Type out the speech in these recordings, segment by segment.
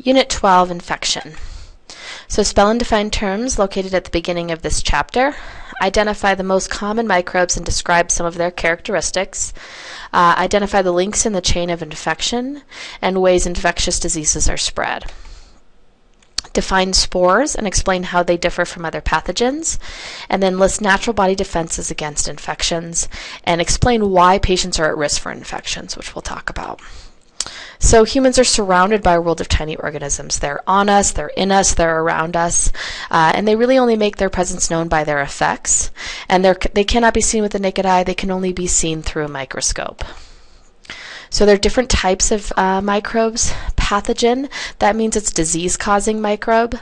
Unit 12, Infection. So spell and define terms located at the beginning of this chapter. Identify the most common microbes and describe some of their characteristics. Uh, identify the links in the chain of infection and ways infectious diseases are spread. Define spores and explain how they differ from other pathogens. And then list natural body defenses against infections and explain why patients are at risk for infections, which we'll talk about. So humans are surrounded by a world of tiny organisms. They're on us, they're in us, they're around us, uh, and they really only make their presence known by their effects. And they cannot be seen with the naked eye, they can only be seen through a microscope. So there are different types of uh, microbes. Pathogen, that means it's disease-causing microbe.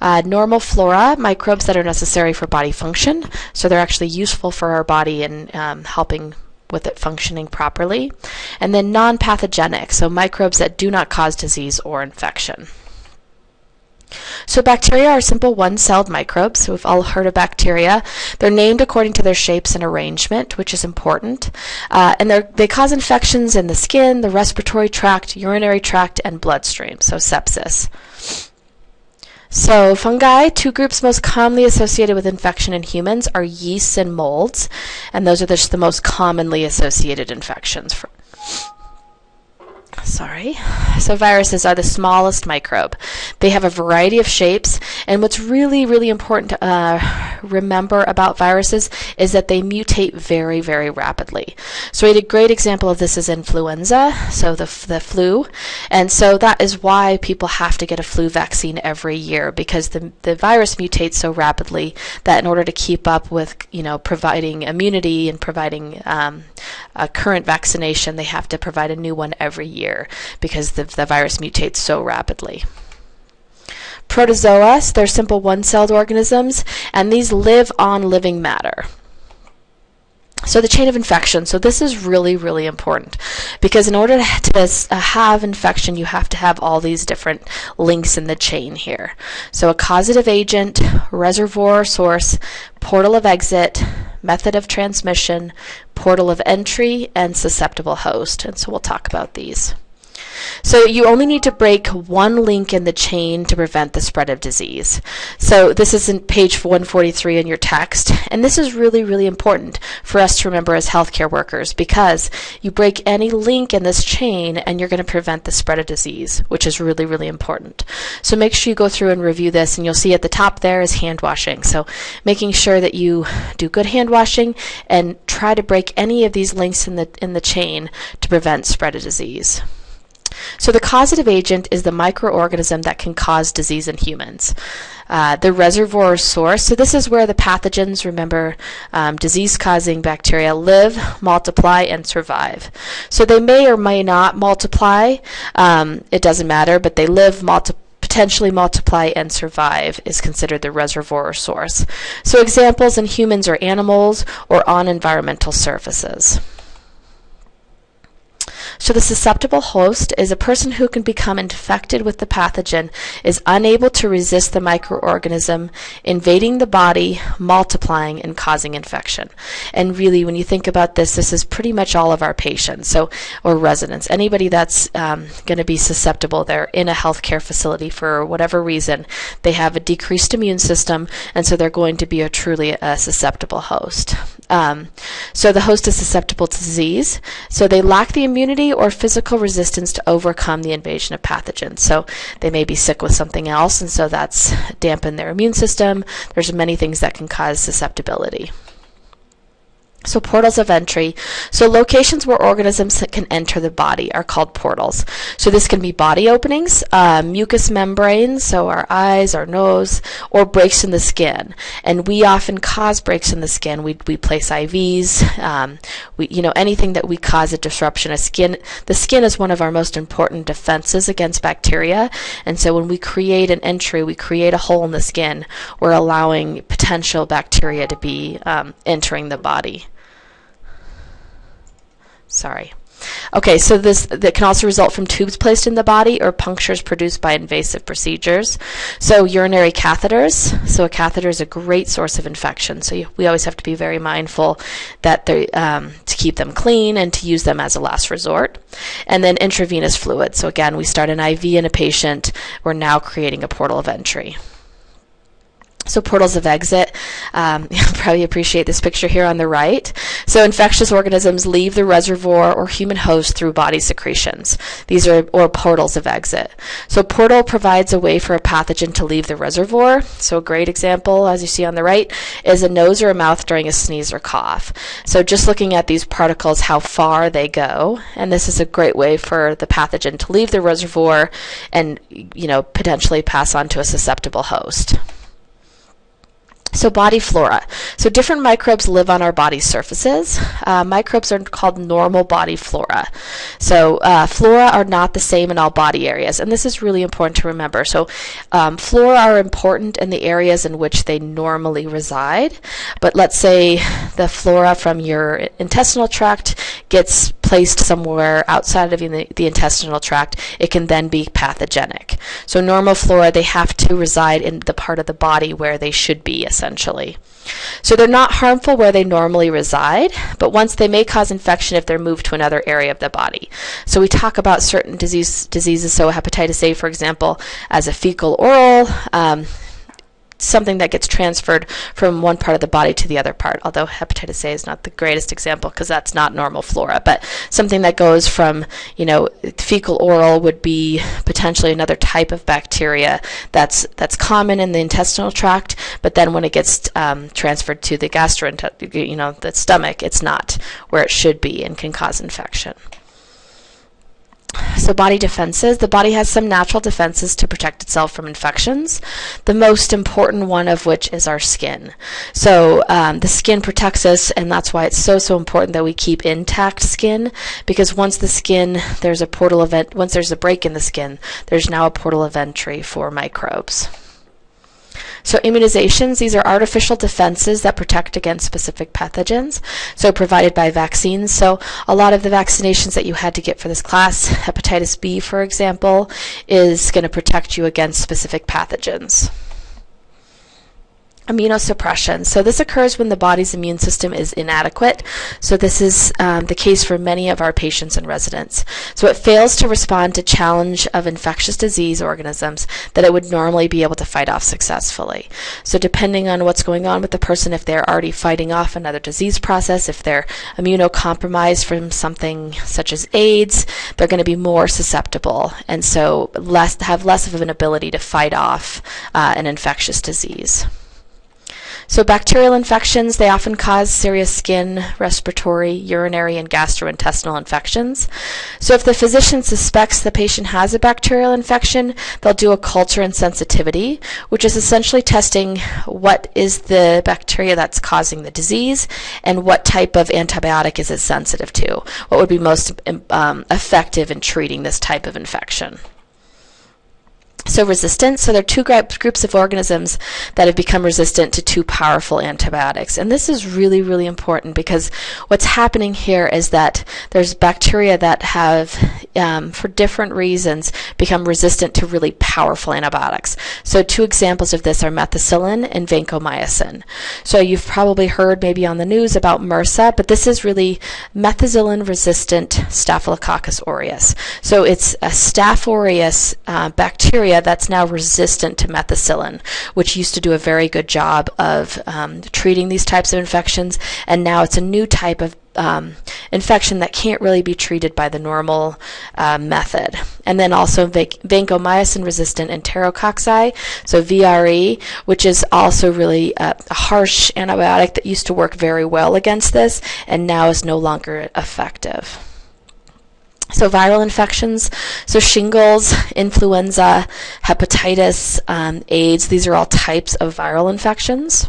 Uh, normal flora, microbes that are necessary for body function. So they're actually useful for our body in um, helping with it functioning properly. And then non-pathogenic, so microbes that do not cause disease or infection. So bacteria are simple one-celled microbes. So we've all heard of bacteria. They're named according to their shapes and arrangement, which is important. Uh, and they cause infections in the skin, the respiratory tract, urinary tract, and bloodstream, so sepsis. So fungi, two groups most commonly associated with infection in humans are yeasts and molds, and those are just the most commonly associated infections. For sorry. So viruses are the smallest microbe. They have a variety of shapes, and what's really, really important to uh, remember about viruses is that they mutate very, very rapidly. So a great example of this is influenza, so the, the flu, and so that is why people have to get a flu vaccine every year because the, the virus mutates so rapidly that in order to keep up with, you know, providing immunity and providing um, a current vaccination, they have to provide a new one every year because the, the virus mutates so rapidly. Protozoa, they're simple one-celled organisms, and these live on living matter. So the chain of infection. So this is really, really important because in order to uh, have infection, you have to have all these different links in the chain here. So a causative agent, reservoir source, portal of exit, method of transmission, portal of entry, and susceptible host. And so we'll talk about these. So you only need to break one link in the chain to prevent the spread of disease. So this is in page 143 in your text, and this is really, really important for us to remember as healthcare workers because you break any link in this chain and you're going to prevent the spread of disease, which is really, really important. So make sure you go through and review this, and you'll see at the top there is hand washing. So making sure that you do good hand washing and try to break any of these links in the in the chain to prevent spread of disease. So the causative agent is the microorganism that can cause disease in humans. Uh, the reservoir source, so this is where the pathogens, remember, um, disease-causing bacteria live, multiply, and survive. So they may or may not multiply. Um, it doesn't matter, but they live, multiply, potentially multiply and survive is considered the reservoir source. So examples in humans or animals or on environmental surfaces. So the susceptible host is a person who can become infected with the pathogen, is unable to resist the microorganism invading the body, multiplying, and causing infection. And really, when you think about this, this is pretty much all of our patients, so or residents. Anybody that's um, going to be susceptible, they're in a healthcare facility for whatever reason, they have a decreased immune system, and so they're going to be a truly a susceptible host. Um, so the host is susceptible to disease, so they lack the immunity or physical resistance to overcome the invasion of pathogens. So they may be sick with something else, and so that's dampened their immune system. There's many things that can cause susceptibility. So portals of entry. So locations where organisms can enter the body are called portals. So this can be body openings, uh, mucous membranes, so our eyes, our nose, or breaks in the skin. And we often cause breaks in the skin. We, we place IVs, um, we, you know, anything that we cause a disruption of skin. The skin is one of our most important defenses against bacteria. And so when we create an entry, we create a hole in the skin, we're allowing potential bacteria to be um, entering the body. Sorry. Okay, so this that can also result from tubes placed in the body or punctures produced by invasive procedures. So urinary catheters. So a catheter is a great source of infection. So you, we always have to be very mindful that they um, to keep them clean and to use them as a last resort. And then intravenous fluid. So again, we start an IV in a patient. We're now creating a portal of entry. So portals of exit, um, you'll probably appreciate this picture here on the right. So infectious organisms leave the reservoir or human host through body secretions. These are, or portals of exit. So portal provides a way for a pathogen to leave the reservoir. So a great example, as you see on the right, is a nose or a mouth during a sneeze or cough. So just looking at these particles, how far they go, and this is a great way for the pathogen to leave the reservoir and, you know, potentially pass on to a susceptible host. So body flora. So different microbes live on our body surfaces. Uh, microbes are called normal body flora. So uh, flora are not the same in all body areas, and this is really important to remember. So um, flora are important in the areas in which they normally reside. But let's say the flora from your intestinal tract gets placed somewhere outside of the, the intestinal tract, it can then be pathogenic. So normal flora, they have to reside in the part of the body where they should be, essentially. So they're not harmful where they normally reside, but once they may cause infection if they're moved to another area of the body. So we talk about certain disease, diseases, so hepatitis A, for example, as a fecal oral. Um, something that gets transferred from one part of the body to the other part. Although hepatitis A is not the greatest example because that's not normal flora, but something that goes from, you know, fecal oral would be potentially another type of bacteria that's that's common in the intestinal tract, but then when it gets um, transferred to the gastrointestinal, you know, the stomach, it's not where it should be and can cause infection. So body defenses. The body has some natural defenses to protect itself from infections. The most important one of which is our skin. So um, the skin protects us, and that's why it's so so important that we keep intact skin. Because once the skin, there's a portal event. Once there's a break in the skin, there's now a portal of entry for microbes. So immunizations, these are artificial defenses that protect against specific pathogens, so provided by vaccines. So a lot of the vaccinations that you had to get for this class, hepatitis B, for example, is going to protect you against specific pathogens. Immunosuppression. So this occurs when the body's immune system is inadequate. So this is um, the case for many of our patients and residents. So it fails to respond to challenge of infectious disease organisms that it would normally be able to fight off successfully. So depending on what's going on with the person, if they're already fighting off another disease process, if they're immunocompromised from something such as AIDS, they're going to be more susceptible and so less have less of an ability to fight off uh, an infectious disease. So bacterial infections, they often cause serious skin, respiratory, urinary, and gastrointestinal infections. So if the physician suspects the patient has a bacterial infection, they'll do a culture and sensitivity, which is essentially testing what is the bacteria that's causing the disease and what type of antibiotic is it sensitive to, what would be most um, effective in treating this type of infection. So resistance, so there are two groups of organisms that have become resistant to two powerful antibiotics. And this is really, really important because what's happening here is that there's bacteria that have, um, for different reasons, become resistant to really powerful antibiotics. So two examples of this are methicillin and vancomycin. So you've probably heard maybe on the news about MRSA, but this is really methicillin-resistant Staphylococcus aureus. So it's a Staph aureus uh, bacteria that's now resistant to methicillin, which used to do a very good job of um, treating these types of infections, and now it's a new type of um, infection that can't really be treated by the normal uh, method. And then also vancomycin resistant enterococci, so VRE, which is also really a, a harsh antibiotic that used to work very well against this and now is no longer effective. So viral infections, so shingles, influenza, hepatitis, um, AIDS, these are all types of viral infections.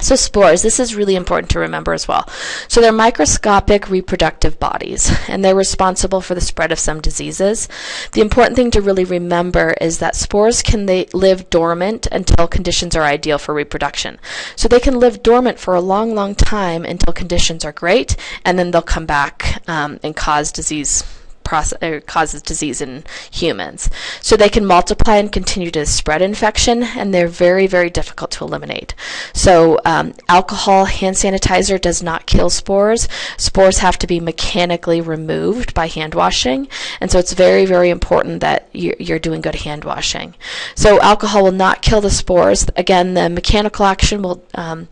So, spores, this is really important to remember as well. So, they're microscopic reproductive bodies, and they're responsible for the spread of some diseases. The important thing to really remember is that spores can they live dormant until conditions are ideal for reproduction. So, they can live dormant for a long, long time until conditions are great, and then they'll come back um, and cause disease process, causes disease in humans. So they can multiply and continue to spread infection, and they're very, very difficult to eliminate. So um, alcohol, hand sanitizer does not kill spores. Spores have to be mechanically removed by hand washing, and so it's very, very important that you're doing good hand washing. So alcohol will not kill the spores. Again, the mechanical action will um,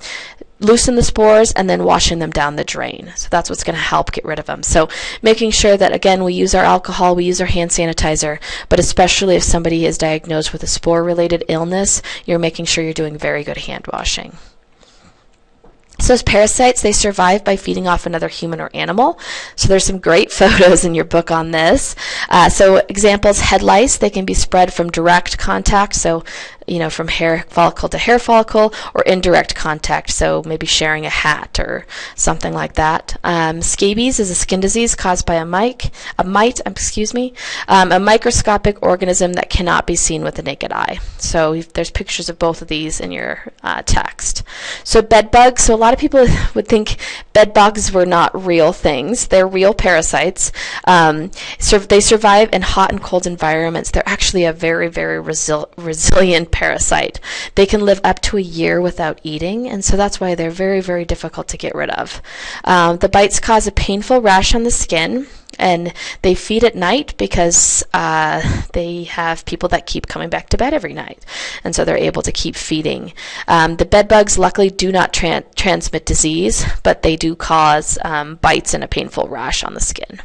loosen the spores and then washing them down the drain. So that's what's going to help get rid of them. So making sure that again we use our alcohol, we use our hand sanitizer, but especially if somebody is diagnosed with a spore related illness, you're making sure you're doing very good hand washing. So as parasites, they survive by feeding off another human or animal. So there's some great photos in your book on this. Uh, so examples, head lice, they can be spread from direct contact. So you know, from hair follicle to hair follicle, or indirect contact, so maybe sharing a hat or something like that. Um, scabies is a skin disease caused by a mite, a mite, um, excuse me, um, a microscopic organism that cannot be seen with the naked eye. So there's pictures of both of these in your uh, text. So bed bugs. So a lot of people would think bed bugs were not real things. They're real parasites. Um, they survive in hot and cold environments. They're actually a very, very resil resilient parasite. They can live up to a year without eating, and so that's why they're very, very difficult to get rid of. Um, the bites cause a painful rash on the skin and they feed at night because uh, they have people that keep coming back to bed every night, and so they're able to keep feeding. Um, the bed bugs luckily do not tra transmit disease, but they do cause um, bites and a painful rash on the skin.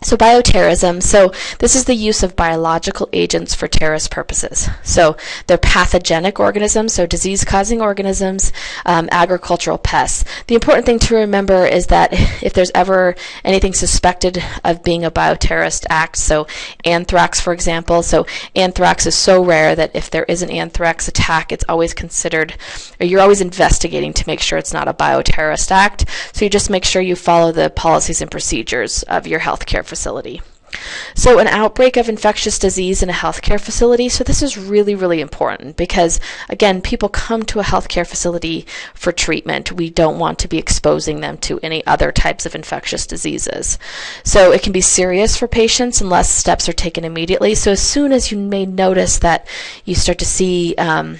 So bioterrorism, so this is the use of biological agents for terrorist purposes. So they're pathogenic organisms, so disease-causing organisms, um, agricultural pests. The important thing to remember is that if there's ever anything suspected of being a bioterrorist act, so anthrax, for example, so anthrax is so rare that if there is an anthrax attack, it's always considered, or you're always investigating to make sure it's not a bioterrorist act. So you just make sure you follow the policies and procedures of your healthcare facility. So, an outbreak of infectious disease in a healthcare facility. So, this is really, really important because, again, people come to a healthcare facility for treatment. We don't want to be exposing them to any other types of infectious diseases. So, it can be serious for patients unless steps are taken immediately. So, as soon as you may notice that you start to see um,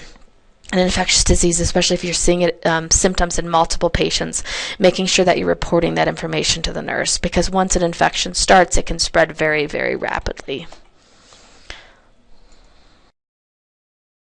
an infectious disease, especially if you're seeing it, um, symptoms in multiple patients, making sure that you're reporting that information to the nurse because once an infection starts, it can spread very, very rapidly.